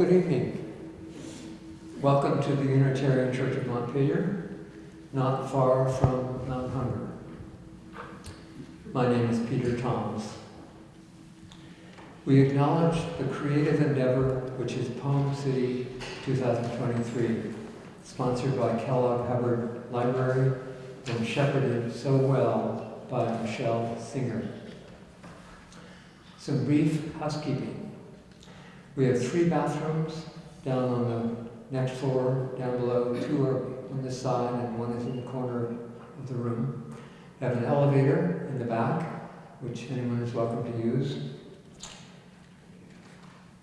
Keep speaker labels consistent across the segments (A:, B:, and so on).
A: Good evening. Welcome to the Unitarian Church of Montpelier, not far from Mount Hunger. My name is Peter Thomas. We acknowledge the creative endeavor which is Poem City 2023, sponsored by Kellogg Hubbard Library and shepherded so well by Michelle Singer. Some brief housekeeping. We have three bathrooms down on the next floor, down below. Two are on this side and one is in the corner of the room. We have an elevator in the back, which anyone is welcome to use.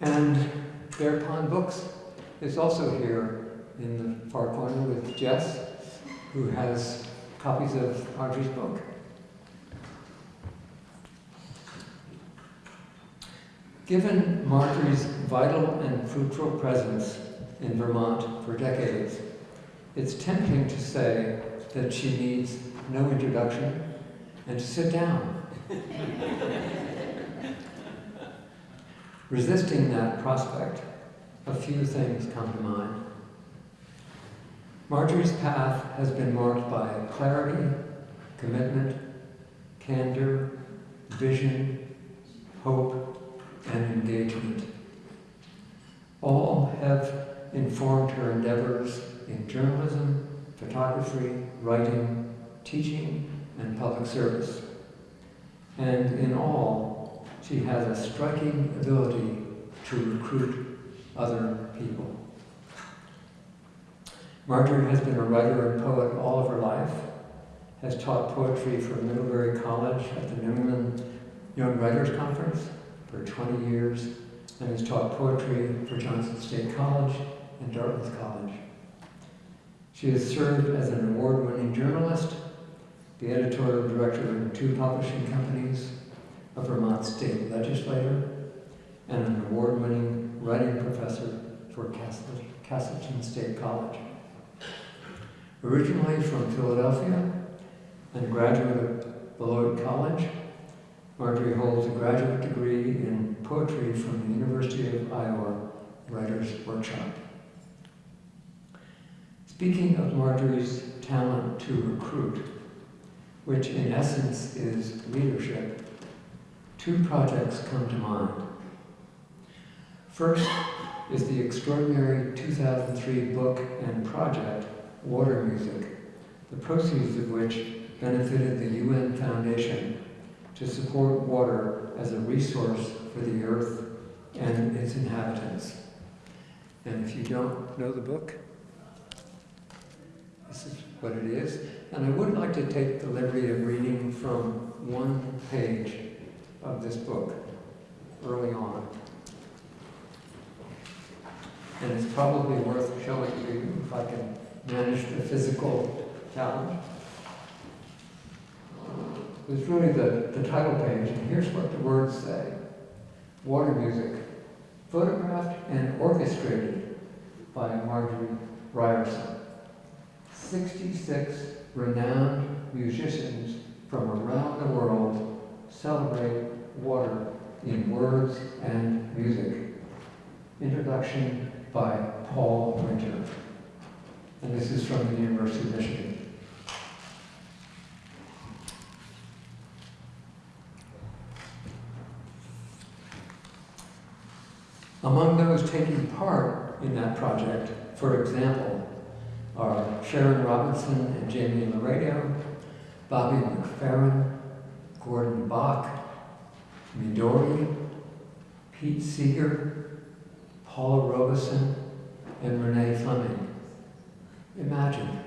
A: And Bear Pond Books is also here in the far corner with Jess, who has copies of Audrey's book. Given Marjorie's vital and fruitful presence in Vermont for decades, it's tempting to say that she needs no introduction and to sit down. Resisting that prospect, a few things come to mind. Marjorie's path has been marked by clarity, commitment, candor, vision, hope, and engagement. Have informed her endeavors in journalism, photography, writing, teaching, and public service. And in all, she has a striking ability to recruit other people. Marjorie has been a writer and poet all of her life, has taught poetry for Middlebury College at the New England Young Writers Conference for 20 years, and has taught poetry for Johnson State College and Dartmouth College. She has served as an award-winning journalist, the editorial director of two publishing companies, a Vermont state legislator, and an award-winning writing professor for Castleton State College. Originally from Philadelphia and graduate of Beloit College, Marjorie holds a graduate degree in poetry from the University of Iowa Writers Workshop. Speaking of Marjorie's talent to recruit, which in essence is leadership, two projects come to mind. First is the extraordinary 2003 book and project, Water Music, the proceeds of which benefited the UN Foundation to support water as a resource for the earth and its inhabitants. And if you don't know the book, this is what it is. And I would like to take the liberty of reading from one page of this book early on. And it's probably worth showing you if I can manage the physical challenge. It's really the, the title page, and here's what the words say. Water music, photographed and orchestrated by Marjorie Ryerson. 66 renowned musicians from around the world celebrate water in words and music. Introduction by Paul Winter. And this is from the University of Michigan. Those taking part in that project, for example, are Sharon Robinson and Jaime Laredo, Bobby McFerrin, Gordon Bok, Midori, Pete Seeger, Paula Robison, and Renee Fleming. Imagine.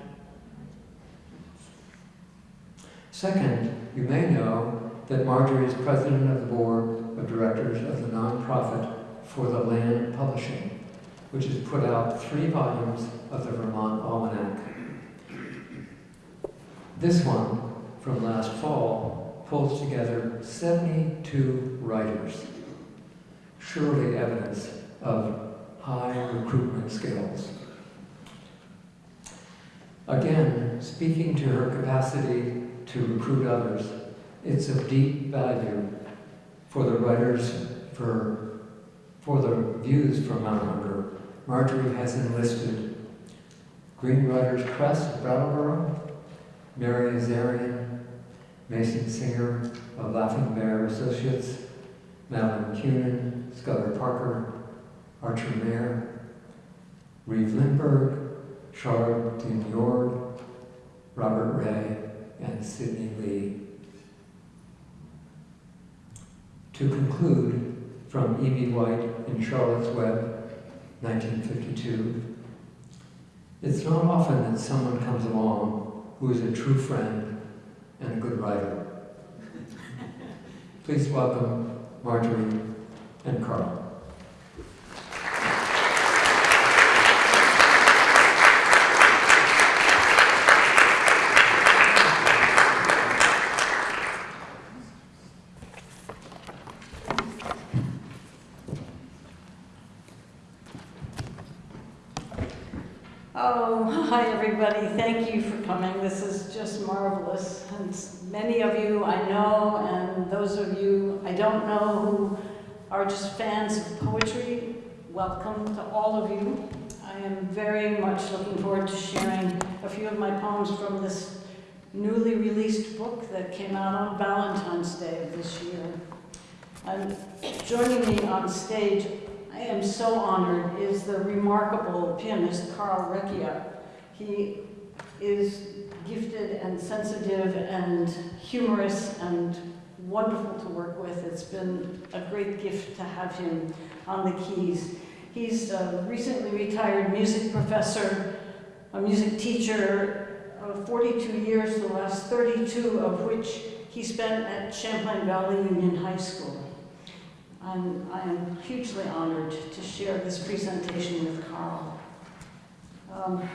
A: Second, you may know that Marjorie is president of the board of directors of the nonprofit for the Land Publishing, which has put out three volumes of the Vermont Almanac. This one, from last fall, pulls together 72 writers, surely evidence of high recruitment skills. Again, speaking to her capacity to recruit others, it's of deep value for the writers for For the views from Mount Hunger, Marjorie has enlisted Green Writers of Brattleboro, Mary Azarian, Mason Singer of Laughing Bear Associates, Madeleine Kunin, Skylar Parker, Archer Mayor, Reeve Lindbergh, Charlotte Dinyord, Robert Ray, and Sydney Lea. To conclude, from E.B. White in Charlotte's Web, 1952, it's not often that someone comes along who is a true friend and a good writer. Please welcome Marjorie and Carl.
B: Oh, hi everybody. Thank you for coming. This is just marvelous. And many of you I know, and those of you I don't know who are just fans of poetry, welcome to all of you. I am very much looking forward to sharing a few of my poems from this newly released book that came out on Valentine's Day of this year. And joining me on stage I am so honored is the remarkable pianist Carl Recchia. He is gifted and sensitive and humorous and wonderful to work with. It's been a great gift to have him on the keys. He's a recently retired music professor, a music teacher of 42 years, the last 32 of which he spent at Champlain Valley Union High School. I'm, I am hugely honored to share this presentation with Carl. Um,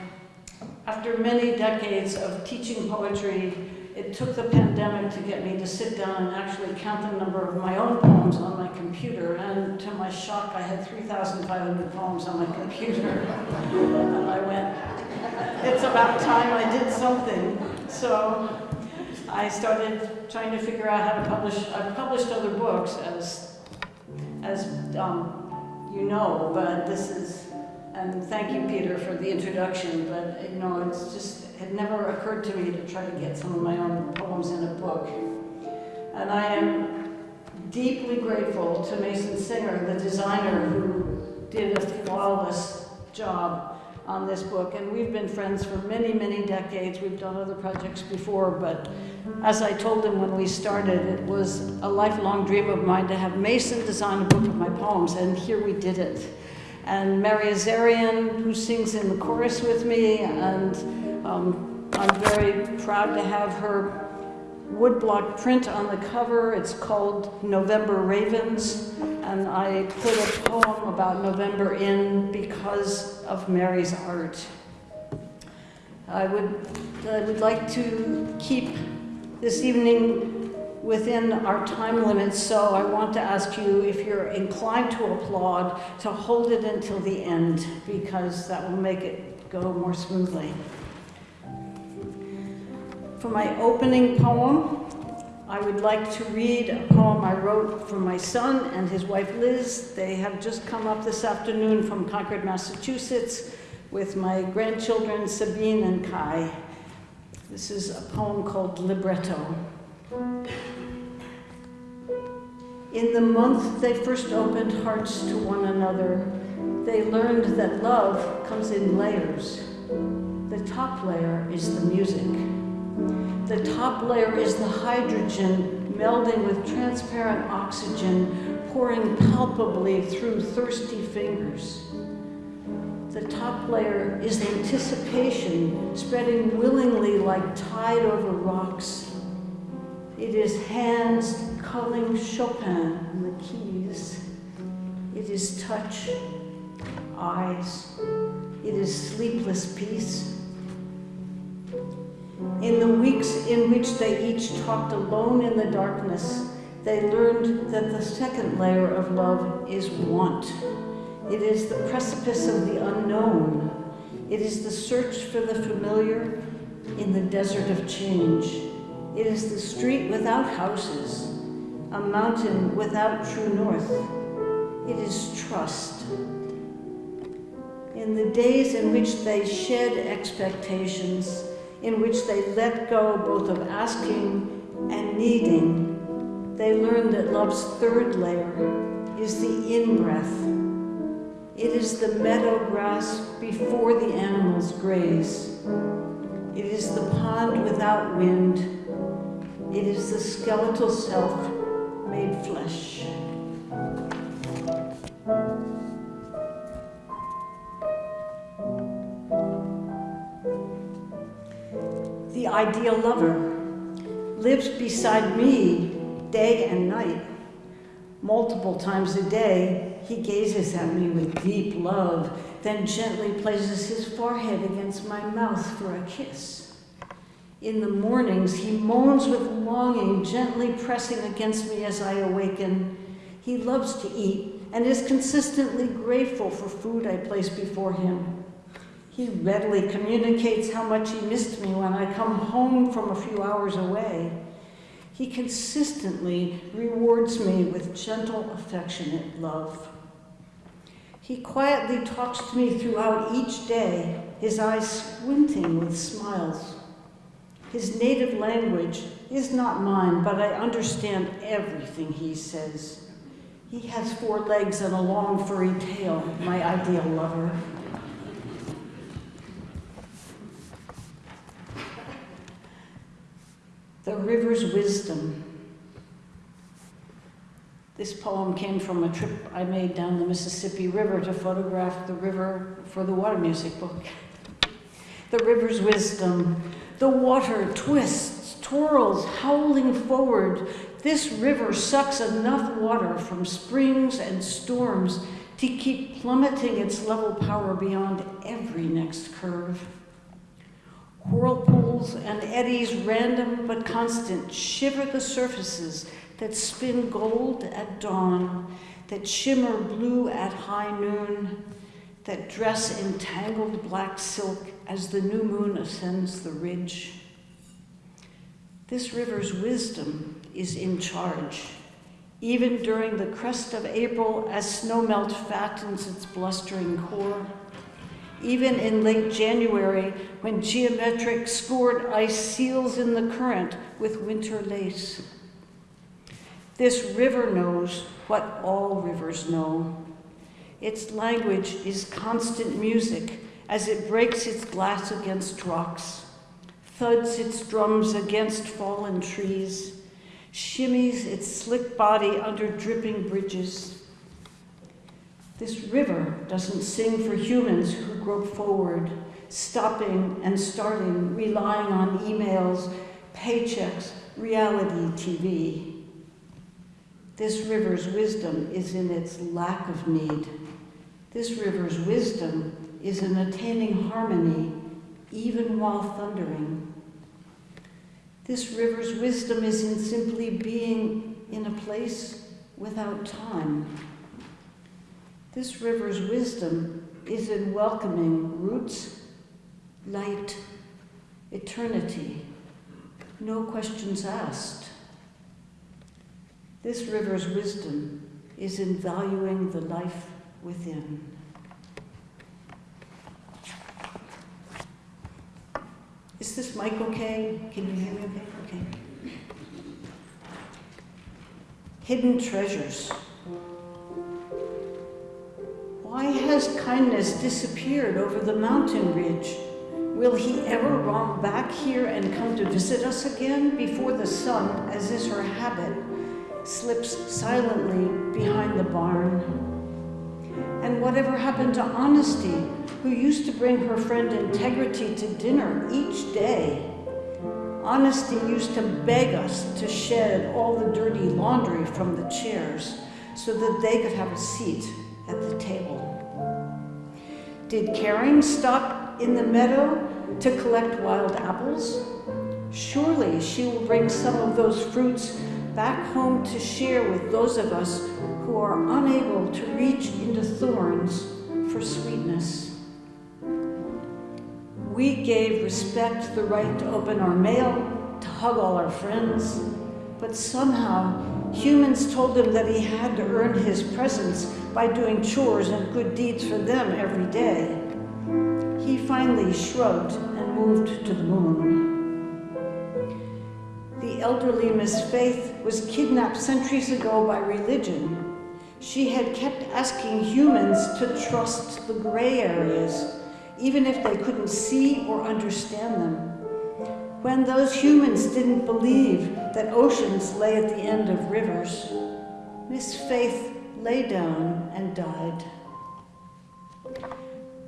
B: after many decades of teaching poetry, it took the pandemic to get me to sit down and actually count the number of my own poems on my computer. And to my shock, I had 3,500 poems on my computer. and I went, it's about time I did something. So I started trying to figure out how to publish. I've published other books as as um, you know, but this is, and thank you, Peter, for the introduction, but you know, it's just, it never occurred to me to try to get some of my own poems in a book. And I am deeply grateful to Mason Singer, the designer who did a flawless job on this book. And we've been friends for many, many decades. We've done other projects before, but as I told him when we started, it was a lifelong dream of mine to have Mason design a book of my poems, and here we did it. And Mary Azarian, who sings in the chorus with me, and um, I'm very proud to have her woodblock print on the cover. It's called November Ravens, and I put a poem about November in because of Mary's art. I would, I would like to keep this evening within our time limits, so I want to ask you if you're inclined to applaud, to hold it until the end, because that will make it go more smoothly. For my opening poem, I would like to read a poem I wrote for my son and his wife Liz. They have just come up this afternoon from Concord, Massachusetts with my grandchildren Sabine and Kai. This is a poem called Libretto. In the month they first opened hearts to one another, they learned that love comes in layers. The top layer is the music. The top layer is the hydrogen melding with transparent oxygen, pouring palpably through thirsty fingers. The top layer is anticipation, spreading willingly like tide over rocks. It is hands culling Chopin on the keys. It is touch, eyes. It is sleepless peace. In the weeks in which they each talked alone in the darkness, they learned that the second layer of love is want. It is the precipice of the unknown. It is the search for the familiar in the desert of change. It is the street without houses, a mountain without true north. It is trust. In the days in which they shed expectations, in which they let go both of asking and needing, they learn that love's third layer is the in breath. It is the meadow grass before the animals graze. It is the pond without wind. It is the skeletal self made flesh. The ideal lover lives beside me day and night. Multiple times a day, he gazes at me with deep love, then gently places his forehead against my mouth for a kiss. In the mornings, he moans with longing, gently pressing against me as I awaken. He loves to eat and is consistently grateful for food I place before him. He readily communicates how much he missed me when I come home from a few hours away. He consistently rewards me with gentle, affectionate love. He quietly talks to me throughout each day, his eyes squinting with smiles. His native language is not mine, but I understand everything he says. He has four legs and a long furry tail, my ideal lover. The river's wisdom. This poem came from a trip I made down the Mississippi River to photograph the river for the water music book. The river's wisdom. The water twists, twirls, howling forward. This river sucks enough water from springs and storms to keep plummeting its level power beyond every next curve. Whirlpools and eddies, random but constant, shiver the surfaces that spin gold at dawn, that shimmer blue at high noon, that dress in tangled black silk as the new moon ascends the ridge. This river's wisdom is in charge, even during the crest of April as snowmelt fattens its blustering core even in late January when geometric scored ice seals in the current with winter lace. This river knows what all rivers know. Its language is constant music as it breaks its glass against rocks, thuds its drums against fallen trees, shimmies its slick body under dripping bridges, this river doesn't sing for humans who grope forward, stopping and starting, relying on emails, paychecks, reality TV. This river's wisdom is in its lack of need. This river's wisdom is in attaining harmony even while thundering. This river's wisdom is in simply being in a place without time. This river's wisdom is in welcoming roots, light, eternity, no questions asked. This river's wisdom is in valuing the life within. Is this mic okay? Can you hear me okay? Okay. Hidden treasures. Why has kindness disappeared over the mountain ridge? Will he ever romp back here and come to visit us again before the sun, as is her habit, slips silently behind the barn? And whatever happened to Honesty, who used to bring her friend Integrity to dinner each day? Honesty used to beg us to shed all the dirty laundry from the chairs so that they could have a seat at the table. Did caring stop in the meadow to collect wild apples? Surely she will bring some of those fruits back home to share with those of us who are unable to reach into thorns for sweetness. We gave respect the right to open our mail, to hug all our friends, but somehow Humans told him that he had to earn his presence by doing chores and good deeds for them every day. He finally shrugged and moved to the moon. The elderly Miss Faith was kidnapped centuries ago by religion. She had kept asking humans to trust the gray areas, even if they couldn't see or understand them when those humans didn't believe that oceans lay at the end of rivers, Miss Faith lay down and died.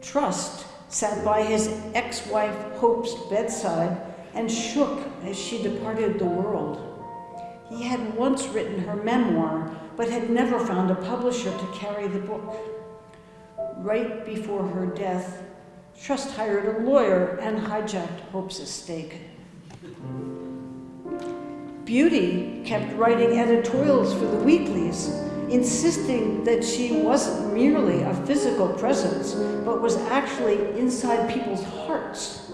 B: Trust sat by his ex-wife Hope's bedside and shook as she departed the world. He had once written her memoir, but had never found a publisher to carry the book. Right before her death, Trust hired a lawyer and hijacked Hope's estate. Beauty kept writing editorials for the weeklies, insisting that she wasn't merely a physical presence, but was actually inside people's hearts,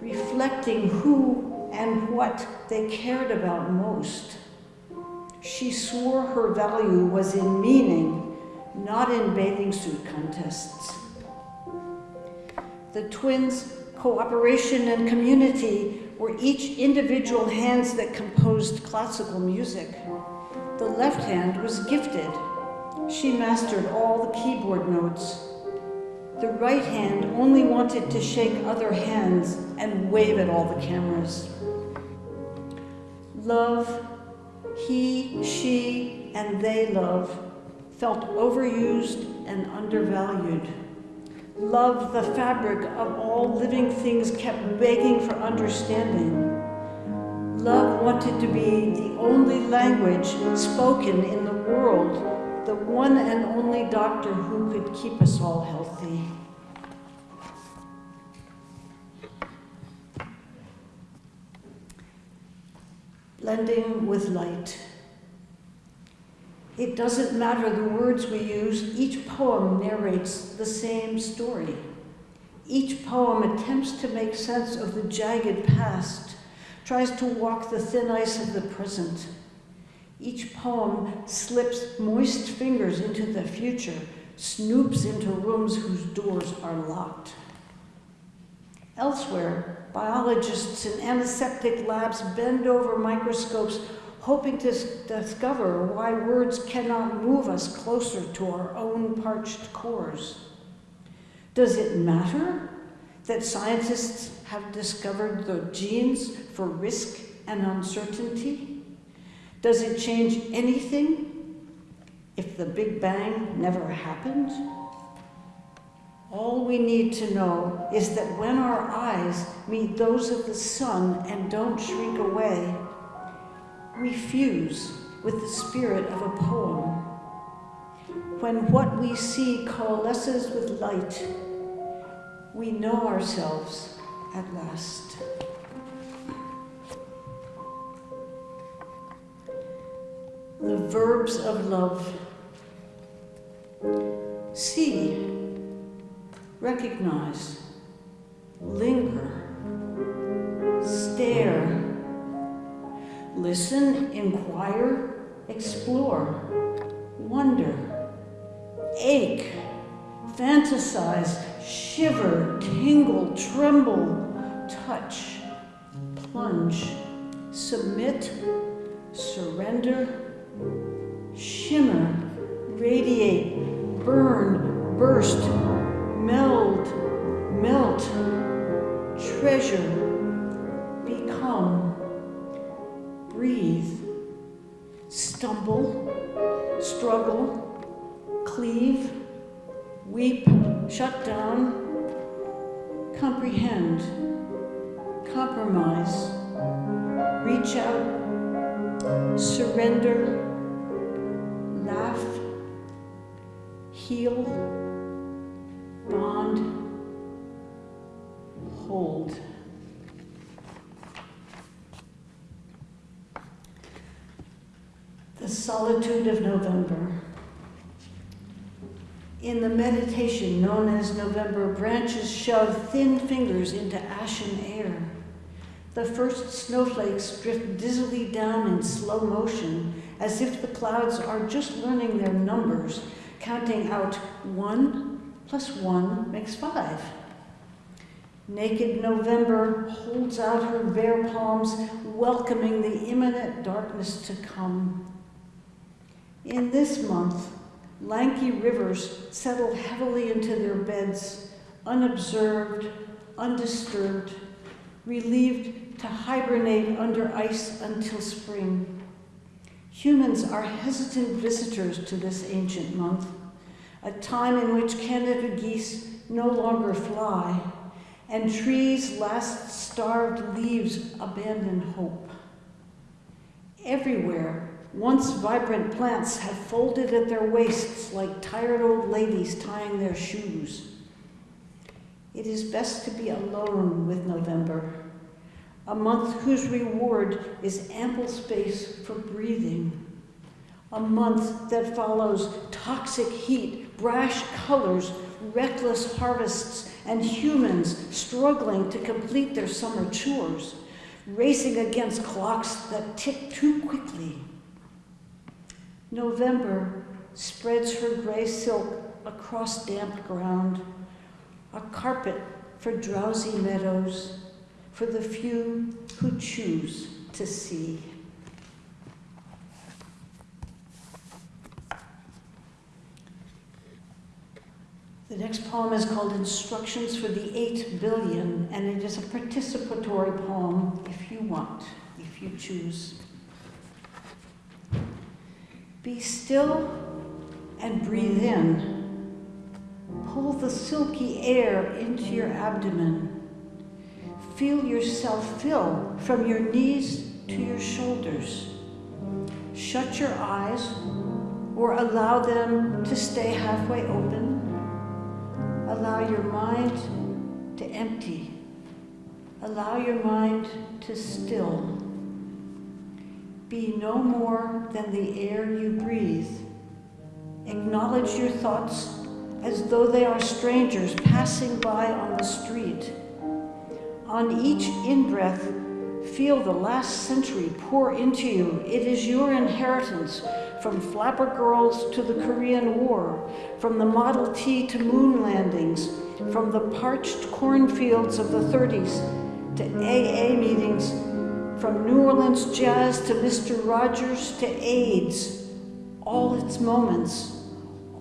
B: reflecting who and what they cared about most. She swore her value was in meaning, not in bathing suit contests. The twins' cooperation and community were each individual hands that composed classical music. The left hand was gifted. She mastered all the keyboard notes. The right hand only wanted to shake other hands and wave at all the cameras. Love, he, she, and they love felt overused and undervalued. Love, the fabric of all living things, kept begging for understanding. Love wanted to be the only language spoken in the world, the one and only doctor who could keep us all healthy. Blending with light. It doesn't matter the words we use, each poem narrates the same story. Each poem attempts to make sense of the jagged past, tries to walk the thin ice of the present. Each poem slips moist fingers into the future, snoops into rooms whose doors are locked. Elsewhere, biologists in antiseptic labs bend over microscopes hoping to discover why words cannot move us closer to our own parched cores. Does it matter that scientists have discovered the genes for risk and uncertainty? Does it change anything if the Big Bang never happened? All we need to know is that when our eyes meet those of the sun and don't shrink away, we fuse with the spirit of a poem. When what we see coalesces with light, we know ourselves at last. The verbs of love. See, recognize, linger, stare, Listen, inquire, explore, wonder, ache, fantasize, shiver, tingle, tremble, touch, plunge, submit, surrender, shimmer, radiate, burn, burst, meld, melt, treasure, breathe, stumble, struggle, cleave, weep, shut down, comprehend, compromise, reach out, surrender, laugh, heal, bond, hold. The solitude of November. In the meditation known as November, branches shove thin fingers into ashen air. The first snowflakes drift dizzily down in slow motion as if the clouds are just learning their numbers, counting out one plus one makes five. Naked November holds out her bare palms, welcoming the imminent darkness to come. In this month, lanky rivers settle heavily into their beds, unobserved, undisturbed, relieved to hibernate under ice until spring. Humans are hesitant visitors to this ancient month, a time in which Canada geese no longer fly and trees' last starved leaves abandon hope. Everywhere, once vibrant plants have folded at their waists like tired old ladies tying their shoes. It is best to be alone with November, a month whose reward is ample space for breathing, a month that follows toxic heat, brash colors, reckless harvests, and humans struggling to complete their summer chores, racing against clocks that tick too quickly. November spreads her gray silk across damp ground, a carpet for drowsy meadows, for the few who choose to see. The next poem is called Instructions for the Eight Billion, and it is a participatory poem if you want, if you choose. Be still and breathe in. Pull the silky air into your abdomen. Feel yourself fill from your knees to your shoulders. Shut your eyes or allow them to stay halfway open Allow your mind to empty. Allow your mind to still. Be no more than the air you breathe. Acknowledge your thoughts as though they are strangers passing by on the street. On each in-breath, feel the last century pour into you. It is your inheritance from flapper girls to the Korean War, from the Model T to moon landings, from the parched cornfields of the 30s to AA meetings, from New Orleans jazz to Mr. Rogers to AIDS, all its moments,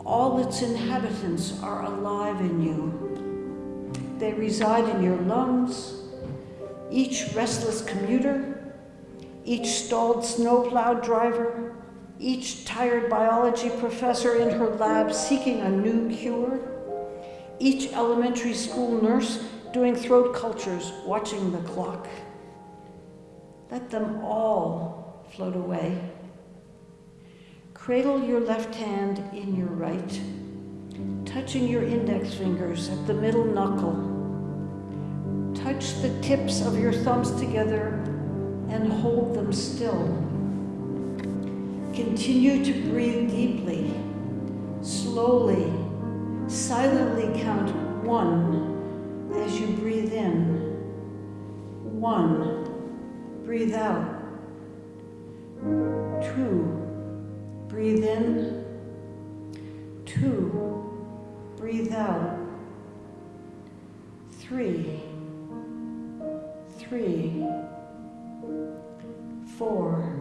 B: all its inhabitants are alive in you. They reside in your lungs, each restless commuter, each stalled snowplow driver, each tired biology professor in her lab seeking a new cure, each elementary school nurse doing throat cultures, watching the clock. Let them all float away. Cradle your left hand in your right, touching your index fingers at the middle knuckle. Touch the tips of your thumbs together and hold them still. Continue to breathe deeply, slowly, silently count one as you breathe in. One, breathe out. Two, breathe in. Two, breathe out. Three, three, four,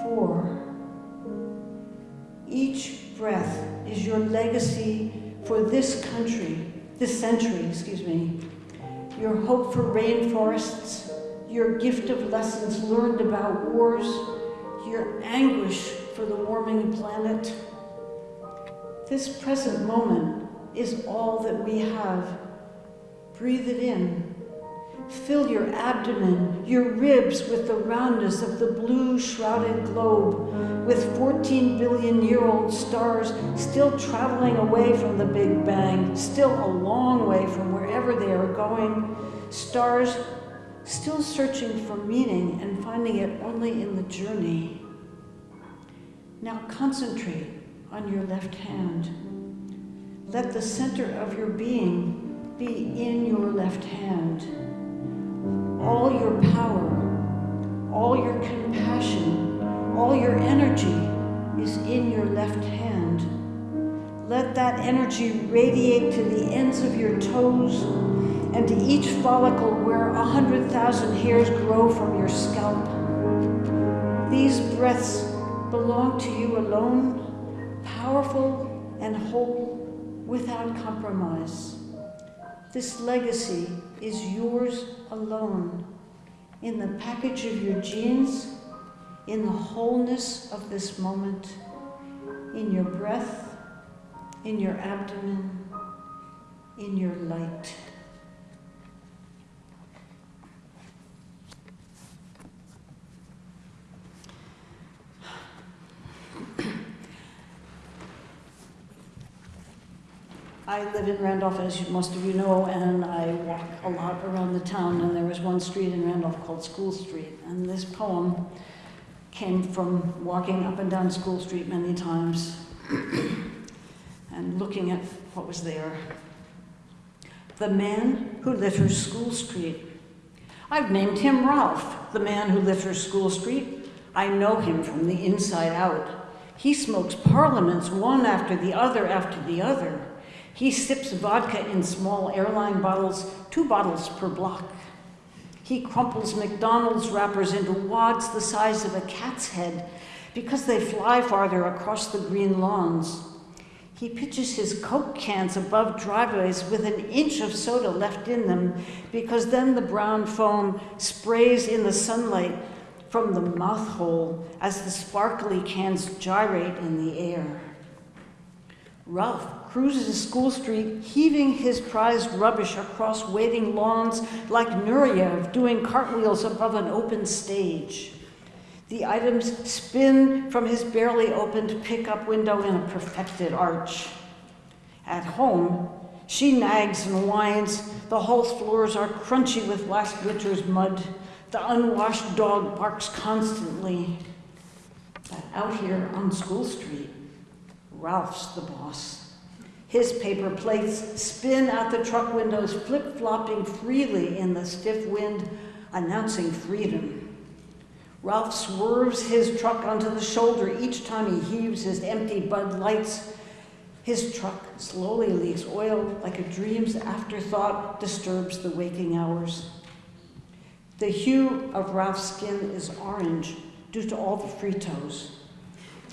B: four. Each breath is your legacy for this country, this century, excuse me. Your hope for rainforests, your gift of lessons learned about wars, your anguish for the warming planet. This present moment is all that we have. Breathe it in. Fill your abdomen, your ribs with the roundness of the blue shrouded globe, with 14 billion year old stars still traveling away from the Big Bang, still a long way from wherever they are going, stars still searching for meaning and finding it only in the journey. Now concentrate on your left hand. Let the center of your being be in your left hand all your power, all your compassion, All your energy is in your left hand. Let that energy radiate to the ends of your toes and to each follicle where a hundred thousand hairs grow from your scalp. These breaths belong to you alone, powerful and whole, without compromise. This legacy is yours alone, in the package of your genes, in the wholeness of this moment, in your breath, in your abdomen, in your light. I live in Randolph, as most of you know, and I walk a lot around the town. And there was one street in Randolph called School Street. And this poem came from walking up and down School Street many times and looking at what was there. The man who litters School Street. I've named him Ralph, the man who litters School Street. I know him from the inside out. He smokes parliaments one after the other after the other. He sips vodka in small airline bottles, two bottles per block. He crumples McDonald's wrappers into wads the size of a cat's head because they fly farther across the green lawns. He pitches his Coke cans above driveways with an inch of soda left in them because then the brown foam sprays in the sunlight from the mouth hole as the sparkly cans gyrate in the air. Ralph cruises School Street, heaving his prized rubbish across waiting lawns like Nureyev doing cartwheels above an open stage. The items spin from his barely opened pickup window in a perfected arch. At home, she nags and whines. The hall floors are crunchy with last winter's mud. The unwashed dog barks constantly. But out here on School Street, Ralph's the boss. His paper plates spin out the truck windows, flip flopping freely in the stiff wind, announcing freedom. Ralph swerves his truck onto the shoulder each time he heaves his empty Bud Lights. His truck slowly leaks oil like a dream's afterthought disturbs the waking hours. The hue of Ralph's skin is orange due to all the Fritos.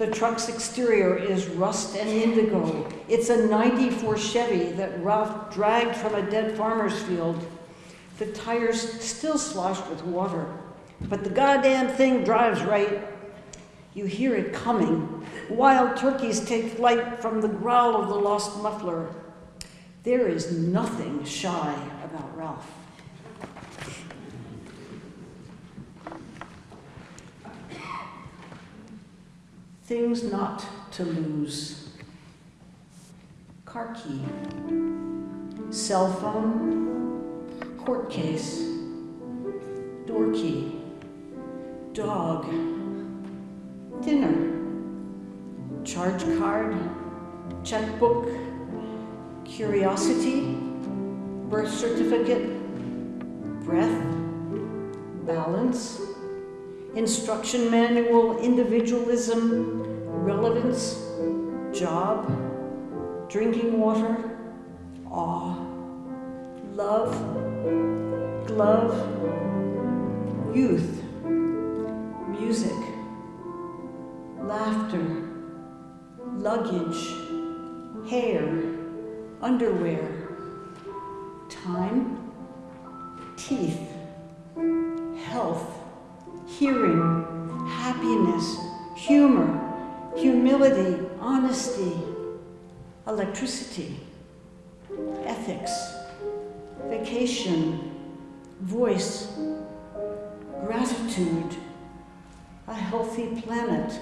B: The truck's exterior is rust and indigo. It's a 94 Chevy that Ralph dragged from a dead farmer's field. The tires still sloshed with water, but the goddamn thing drives right. You hear it coming. Wild turkeys take flight from the growl of the lost muffler. There is nothing shy about Ralph. Things not to lose. Car key. Cell phone. Court case. Door key. Dog. Dinner. Charge card. Checkbook. Curiosity. Birth certificate. Breath. Balance instruction manual, individualism, relevance, job, drinking water, awe, love, glove, youth, music, laughter, luggage, hair, underwear, time, teeth, electricity, ethics, vacation, voice, gratitude, a healthy planet,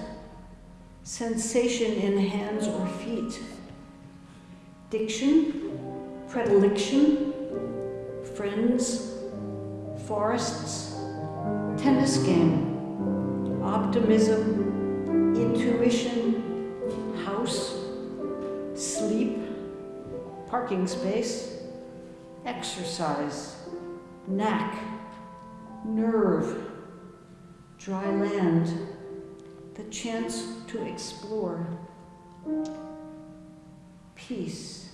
B: sensation in hands or feet, diction, predilection, friends, forests, tennis game, optimism, intuition, house, parking space, exercise, knack, nerve, dry land, the chance to explore peace,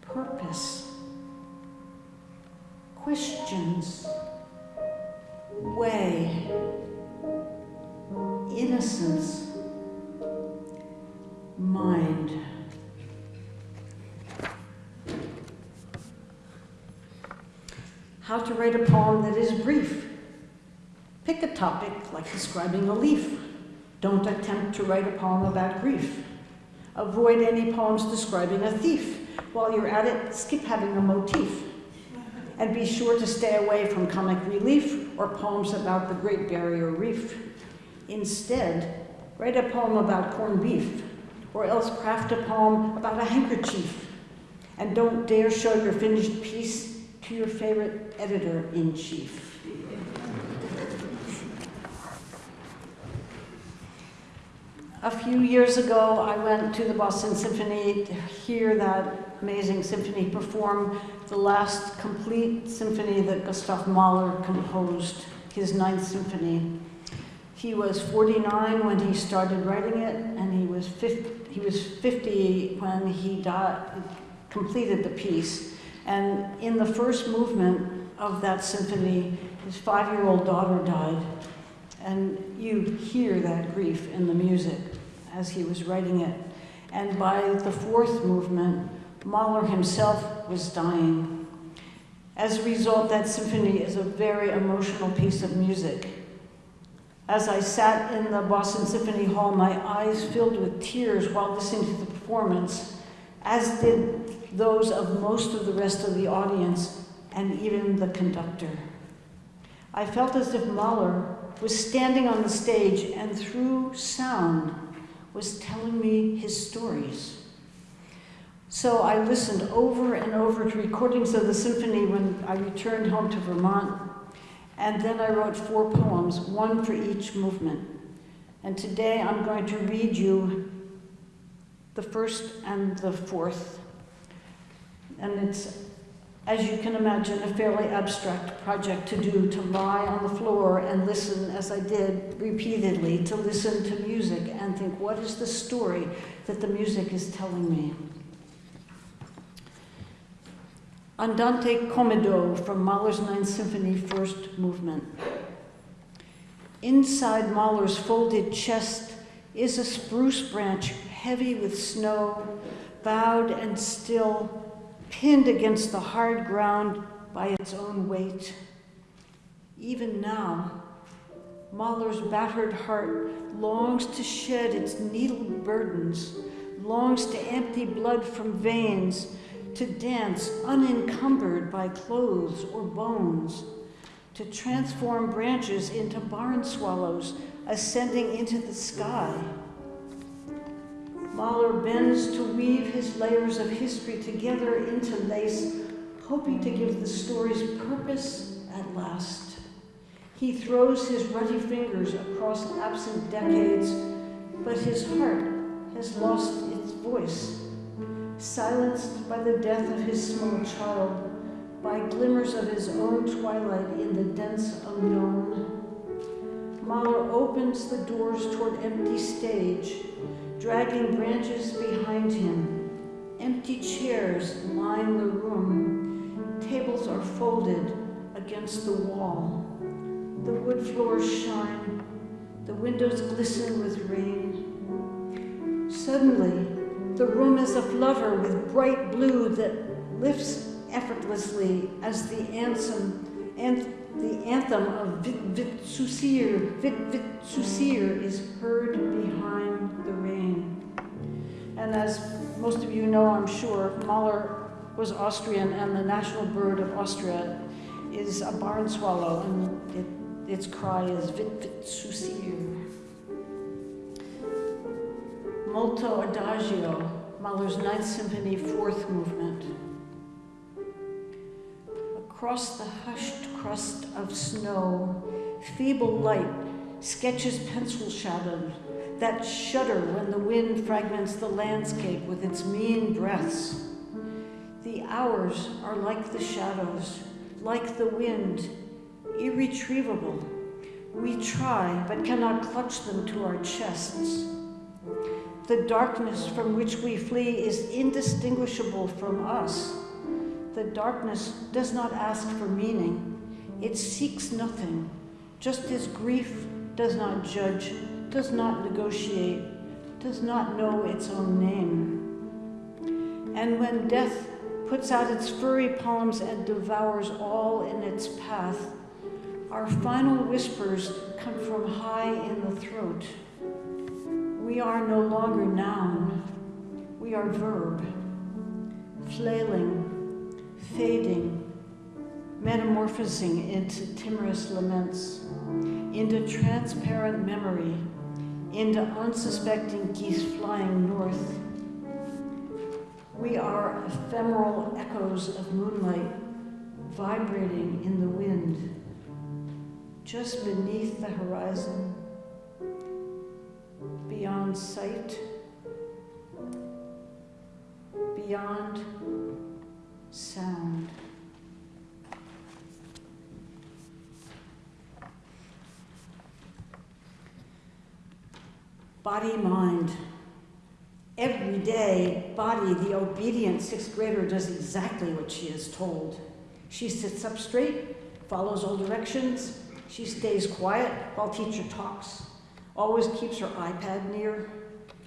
B: purpose, questions, way, innocence, mind. How to write a poem that is brief. Pick a topic like describing a leaf. Don't attempt to write a poem about grief. Avoid any poems describing a thief. While you're at it, skip having a motif. And be sure to stay away from comic relief or poems about the Great Barrier Reef. Instead, write a poem about corned beef, or else craft a poem about a handkerchief. And don't dare show your finished piece to your favorite editor in chief. A few years ago, I went to the Boston Symphony to hear that amazing symphony perform the last complete symphony that Gustav Mahler composed, his ninth symphony. He was 49 when he started writing it, and he was 50, he was 50 when he died, completed the piece. And in the first movement of that symphony, his five-year-old daughter died. And you hear that grief in the music as he was writing it. And by the fourth movement, Mahler himself was dying. As a result, that symphony is a very emotional piece of music. As I sat in the Boston Symphony Hall, my eyes filled with tears while listening to the performance, as did those of most of the rest of the audience and even the conductor. I felt as if Mahler was standing on the stage and through sound was telling me his stories. So I listened over and over to recordings of the symphony when I returned home to Vermont, and then I wrote four poems, one for each movement. And today I'm going to read you the first and the fourth. And it's as you can imagine, a fairly abstract project to do, to lie on the floor and listen, as I did repeatedly, to listen to music and think, what is the story that the music is telling me? Andante Comodo from Mahler's Ninth Symphony, first movement. Inside Mahler's folded chest is a spruce branch heavy with snow, bowed and still, pinned against the hard ground by its own weight. Even now, Mahler's battered heart longs to shed its needled burdens, longs to empty blood from veins, to dance unencumbered by clothes or bones, to transform branches into barn swallows ascending into the sky Mahler bends to weave his layers of history together into lace, hoping to give the stories purpose at last. He throws his ruddy fingers across absent decades, but his heart has lost its voice, silenced by the death of his small child, by glimmers of his own twilight in the dense unknown. Mahler opens the doors toward empty stage, dragging branches behind him. Empty chairs line the room. Tables are folded against the wall. The wood floors shine. The windows glisten with rain. Suddenly, the room is a aflutter with bright blue that lifts effortlessly as the anthem, and the anthem of Vit Vit Susir, Vit Vit Susir is heard behind the rain. And as most of you know, I'm sure, Mahler was Austrian and the national bird of Austria is a barn swallow and it, its cry is Vit Vit Susir. Molto Adagio, Mahler's Ninth Symphony, fourth movement across the hushed crust of snow, feeble light sketches pencil shadows that shudder when the wind fragments the landscape with its mean breaths. The hours are like the shadows, like the wind, irretrievable, We try, but cannot clutch them to our chests. The darkness from which we flee is indistinguishable from us. The darkness does not ask for meaning, it seeks nothing, just as grief does not judge, does not negotiate, does not know its own name. And when death puts out its furry palms and devours all in its path, our final whispers come from high in the throat. We are no longer noun, we are verb, flailing, fading, metamorphosing into timorous laments, into transparent memory, into unsuspecting geese flying north. We are ephemeral echoes of moonlight vibrating in the wind, just beneath the horizon beyond sight, beyond sound. Body, mind. Every day, Body, the obedient sixth grader, does exactly what she is told. She sits up straight, follows all directions, she stays quiet while teacher talks always keeps her iPad near.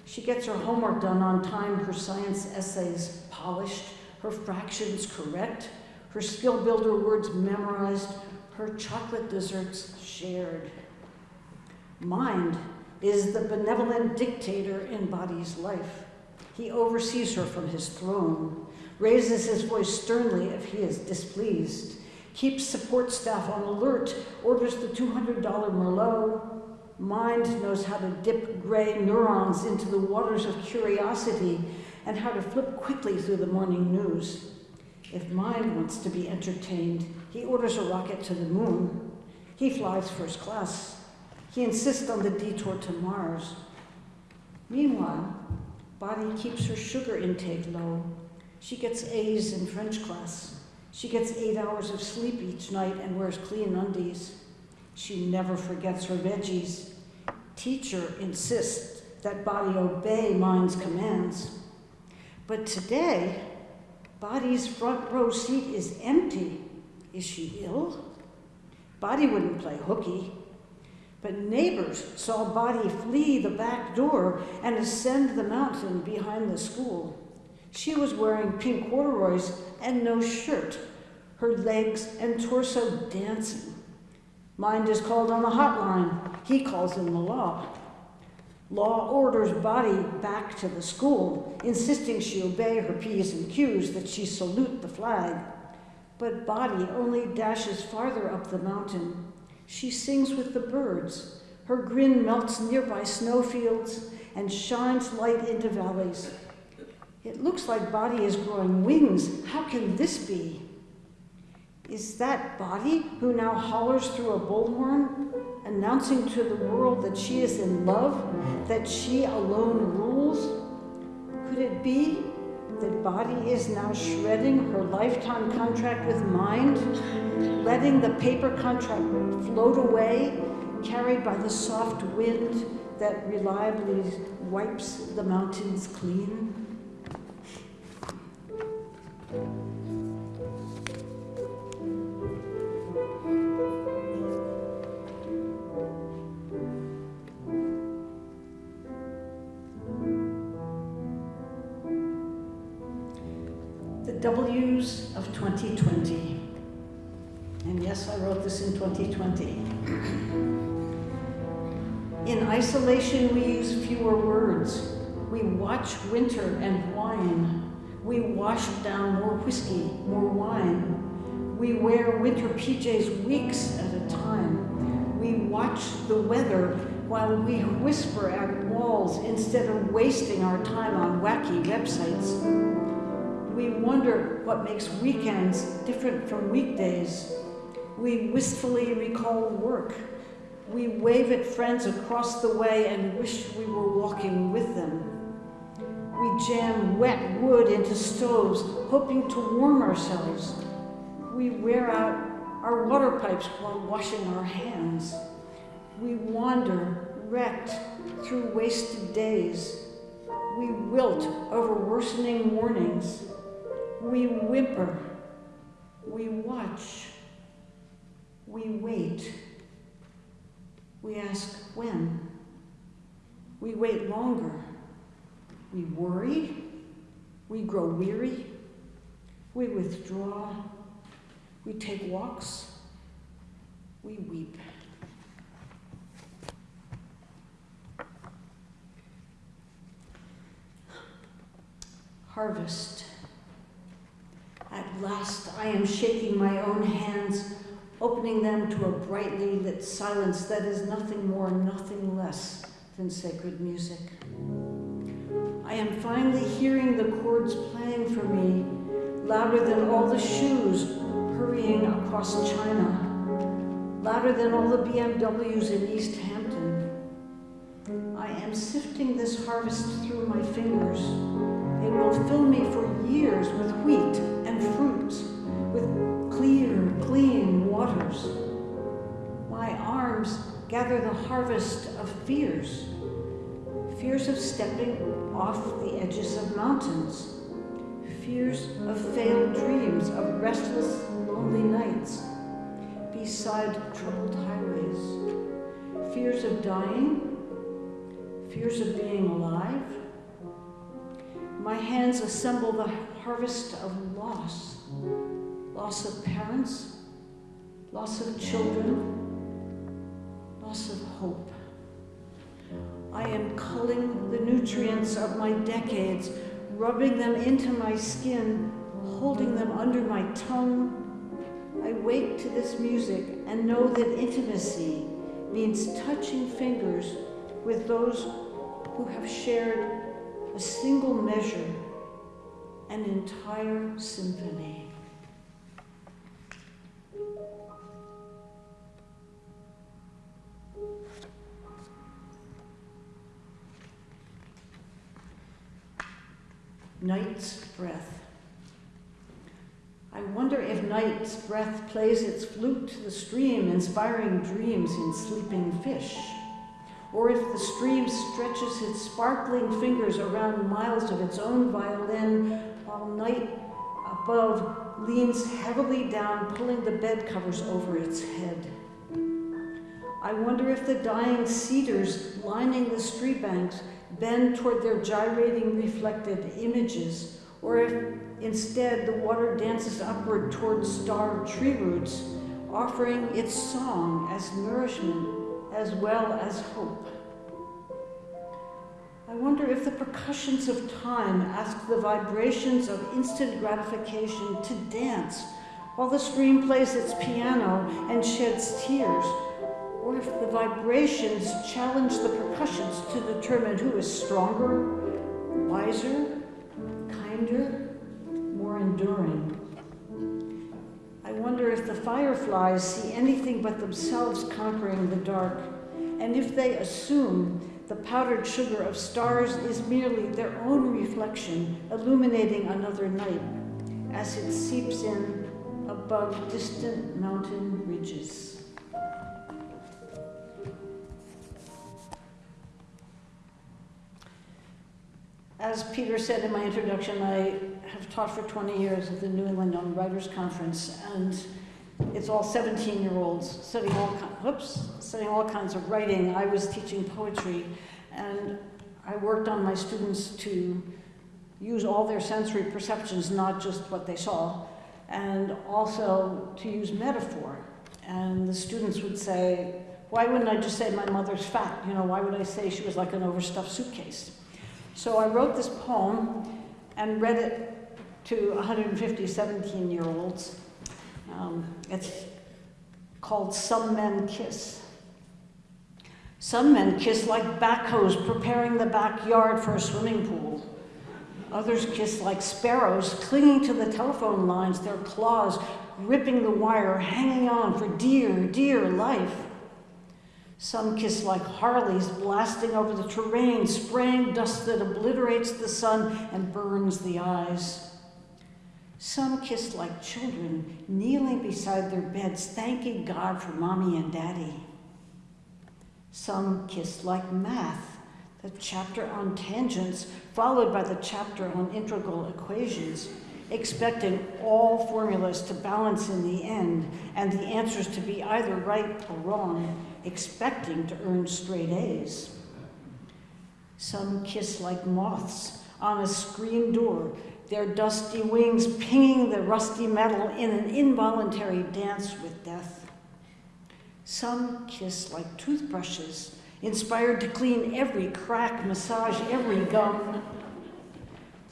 B: She gets her homework done on time, her science essays polished, her fractions correct, her skill builder words memorized, her chocolate desserts shared. Mind is the benevolent dictator in Body's life. He oversees her from his throne, raises his voice sternly if he is displeased, keeps support staff on alert, orders the $200 Merlot, Mind knows how to dip gray neurons into the waters of curiosity and how to flip quickly through the morning news. If mind wants to be entertained, he orders a rocket to the moon. He flies first class. He insists on the detour to Mars. Meanwhile, body keeps her sugar intake low. She gets A's in French class. She gets eight hours of sleep each night and wears clean undies. She never forgets her veggies. Teacher insists that body obey mind's commands. But today, body's front row seat is empty. Is she ill? Body wouldn't play hooky. But neighbors saw Body flee the back door and ascend the mountain behind the school. She was wearing pink corduroys and no shirt, her legs and torso dancing. Mind is called on the hotline. He calls in the law. Law orders body back to the school, insisting she obey her P's and Q's, that she salute the flag. But body only dashes farther up the mountain. She sings with the birds. Her grin melts nearby snowfields and shines light into valleys. It looks like body is growing wings. How can this be? Is that body who now hollers through a bullhorn, announcing to the world that she is in love, that she alone rules? Could it be that body is now shredding her lifetime contract with mind, letting the paper contract float away, carried by the soft wind that reliably wipes the mountains clean? 2020. And yes, I wrote this in 2020. In isolation, we use fewer words. We watch winter and wine. We wash down more whiskey, more wine. We wear winter PJs weeks at a time. We watch the weather while we whisper at walls instead of wasting our time on wacky websites we wonder what makes weekends different from weekdays. We wistfully recall work. We wave at friends across the way and wish we were walking with them. We jam wet wood into stoves, hoping to warm ourselves. We wear out our water pipes while washing our hands. We wander, wrecked through wasted days. We wilt over worsening mornings. We whimper. We watch. We wait. We ask when. We wait longer. We worry. We grow weary. We withdraw. We take walks. We weep. Harvest. At last, I am shaking my own hands, opening them to a brightly lit silence that is nothing more, nothing less than sacred music. I am finally hearing the chords playing for me, louder than all the shoes hurrying across China, louder than all the BMWs in East Hampton. I am sifting this harvest through my fingers. It will fill me for years with wheat waters. My arms gather the harvest of fears fears of stepping off the edges of mountains, fears of failed dreams, of restless, lonely nights beside troubled highways, fears of dying, fears of being alive. My hands assemble the harvest of loss, loss of parents, loss of children, loss of hope. I am culling the nutrients of my decades, rubbing them into my skin, holding them under my tongue. I wake to this music and know that intimacy means touching fingers with those who have shared a single measure, an entire symphony. Night's Breath. I wonder if night's breath plays its flute to the stream, inspiring dreams in sleeping fish. Or if the stream stretches its sparkling fingers around miles of its own violin, while night above leans heavily down, pulling the bed covers over its head. I wonder if the dying cedars lining the street banks bend toward their gyrating reflected images, or if instead the water dances upward toward starved tree roots, offering its song as nourishment as well as hope. I wonder if the percussions of time ask the vibrations of instant gratification to dance while the stream plays its piano and sheds tears or if the vibrations challenge the percussions to determine who is stronger, wiser, kinder, more enduring. I wonder if the fireflies see anything but themselves conquering the dark, and if they assume the powdered sugar of stars is merely their own reflection illuminating another night as it seeps in above distant mountain ridges. As Peter said in my introduction, I have taught for 20 years at the New England Young Writers Conference, and it's all 17-year-olds studying all, whoops, studying all kinds of writing. I was teaching poetry, and I worked on my students to use all their sensory perceptions, not just what they saw, and also to use metaphor. And the students would say, why wouldn't I just say my mother's fat? You know, why would I say she was like an overstuffed suitcase? So I wrote this poem and read it to 150 17 year olds. Um, it's called Some Men Kiss. Some men kiss like backhoes preparing the backyard for a swimming pool. Others kiss like sparrows clinging to the telephone lines, their claws ripping the wire, hanging on for dear, dear life. Some kiss like Harleys blasting over the terrain, spraying dust that obliterates the sun and burns the eyes. Some kiss like children, kneeling beside their beds, thanking God for mommy and daddy. Some kiss like math, the chapter on tangents, followed by the chapter on integral equations, expecting all formulas to balance in the end and the answers to be either right or wrong, expecting to earn straight A's. Some kiss like moths on a screen door, their dusty wings pinging the rusty metal in an involuntary dance with death. Some kiss like toothbrushes, inspired to clean every crack, massage every gum.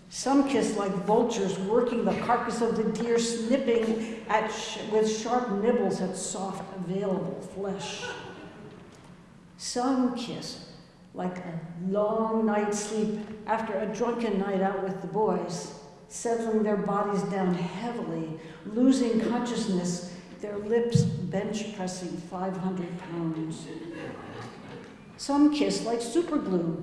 B: Some kiss like vultures working the carcass of the deer, snipping at sh- with sharp nibbles at soft, available flesh. Some kiss like a long night's sleep after a drunken night out with the boys, settling their bodies down heavily, losing consciousness, their lips bench pressing 500 pounds. Some kiss like superglue,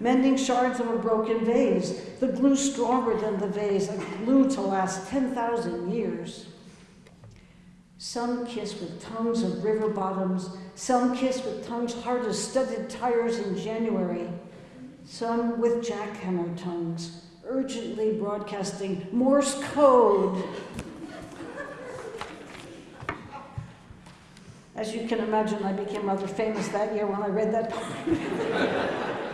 B: mending shards of a broken vase, the glue stronger than the vase, a glue to last 10,000 years. Some kiss with tongues of river bottoms, some kiss with tongues hard as studded tires in January, some with jackhammer tongues, urgently broadcasting Morse code. As you can imagine, I became rather famous that year when I read that poem.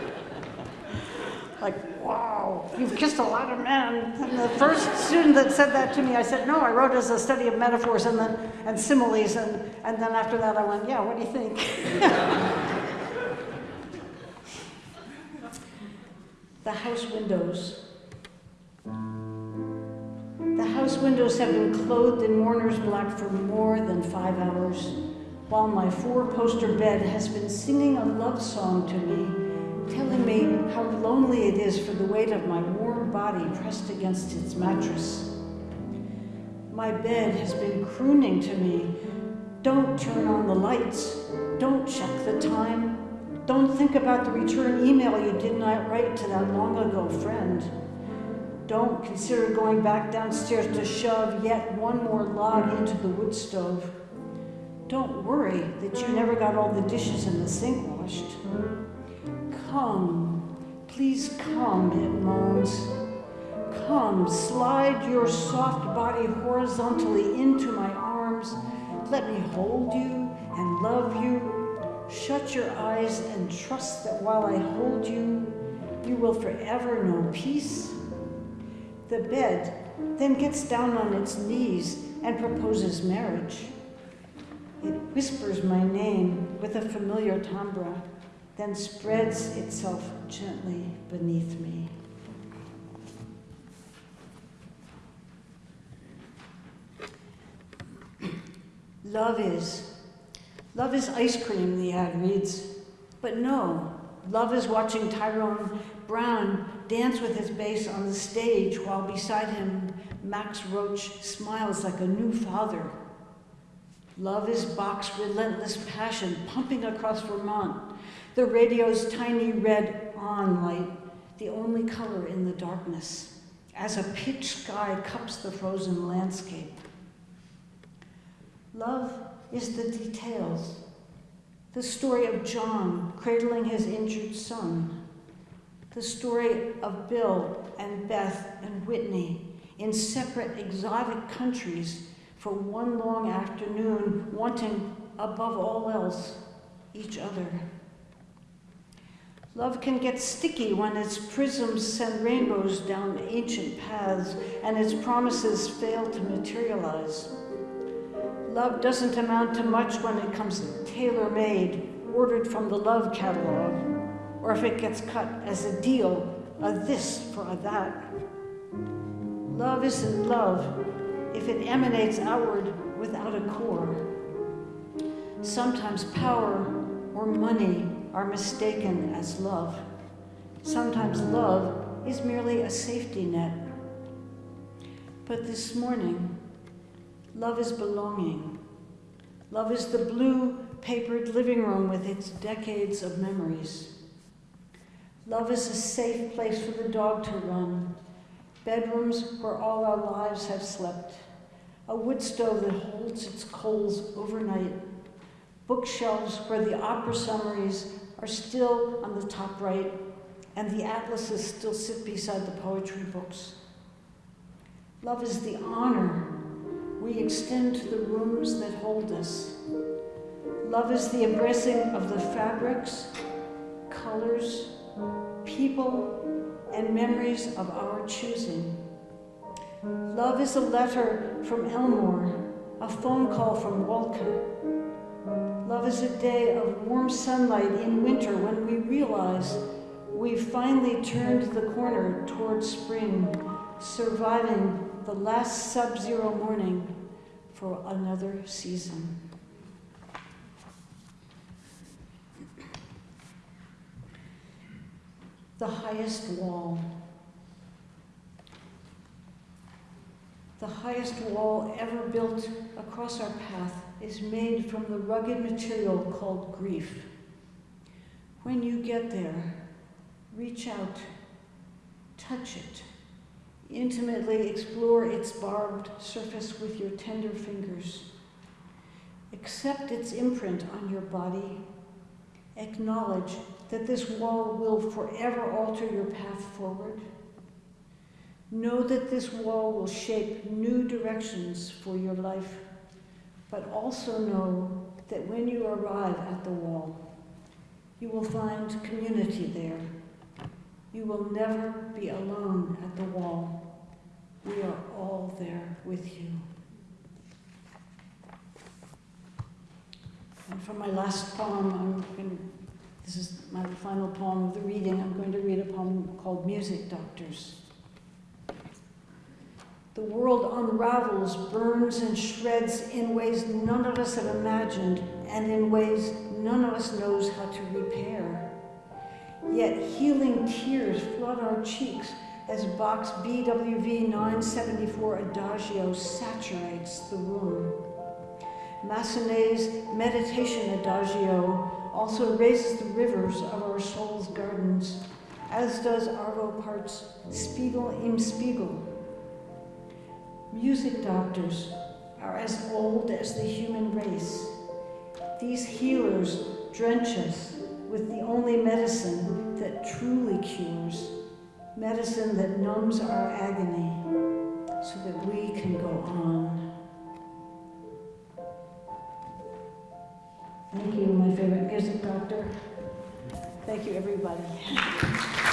B: like, wow, you've kissed a lot of men. And the first student that said that to me, I said, no, I wrote as a study of metaphors and then and similes. And, and then after that, I went, yeah, what do you think? the house windows. The house windows have been clothed in mourner's black for more than five hours, while my four poster bed has been singing a love song to me, telling me how lonely it is for the weight of my warm body pressed against its mattress. My bed has been crooning to me, don't turn on the lights, don't check the time, don't think about the return email you did not write to that long ago friend. Don't consider going back downstairs to shove yet one more log into the wood stove. Don't worry that you never got all the dishes in the sink washed. Come, please come, it moans. Come, slide your soft body horizontally into my arms. Let me hold you and love you. Shut your eyes and trust that while I hold you, you will forever know peace. The bed then gets down on its knees and proposes marriage. It whispers my name with a familiar timbre, then spreads itself gently beneath me. Love is. Love is ice cream, the ad reads. But no, love is watching Tyrone Brown dance with his bass on the stage while beside him Max Roach smiles like a new father. Love is Bach's relentless passion pumping across Vermont, the radio's tiny red on light, the only color in the darkness, as a pitch sky cups the frozen landscape. Love is the details, the story of John cradling his injured son, the story of Bill and Beth and Whitney in separate exotic countries for one long afternoon, wanting above all else each other. Love can get sticky when its prisms send rainbows down ancient paths and its promises fail to materialize. Love doesn't amount to much when it comes tailor made, ordered from the love catalog, or if it gets cut as a deal, a this for a that. Love isn't love if it emanates outward without a core. Sometimes power or money are mistaken as love. Sometimes love is merely a safety net. But this morning, love is belonging. Love is the blue papered living room with its decades of memories. Love is a safe place for the dog to run, bedrooms where all our lives have slept, a wood stove that holds its coals overnight, bookshelves where the opera summaries are still on the top right, and the atlases still sit beside the poetry books. Love is the honor we extend to the rooms that hold us. Love is the embracing of the fabrics, colors, people, and memories of our choosing. Love is a letter from Elmore, a phone call from Wolcott. Love is a day of warm sunlight in winter when we realize we've finally turned the corner towards spring, surviving the last sub zero morning for another season. The highest wall. The highest wall ever built across our path is made from the rugged material called grief. When you get there, reach out, touch it, intimately explore its barbed surface with your tender fingers. Accept its imprint on your body. Acknowledge that this wall will forever alter your path forward. Know that this wall will shape new directions for your life, but also know that when you arrive at the wall, you will find community there. You will never be alone at the wall. We are all there with you. And for my last poem, to, this is my final poem of the reading, I'm going to read a poem called Music Doctors. The world unravels, burns, and shreds in ways none of us have imagined and in ways none of us knows how to repair. Yet healing tears flood our cheeks as Bach's BWV 974 Adagio saturates the room. Massenet's Meditation Adagio also raises the rivers of our soul's gardens, as does Arvo Part's Spiegel im Spiegel. Music doctors are as old as the human race. These healers drench us with the only medicine that truly cures, medicine that numbs our agony so that we can go on. Thank you, my favorite music doctor. Thank you, everybody.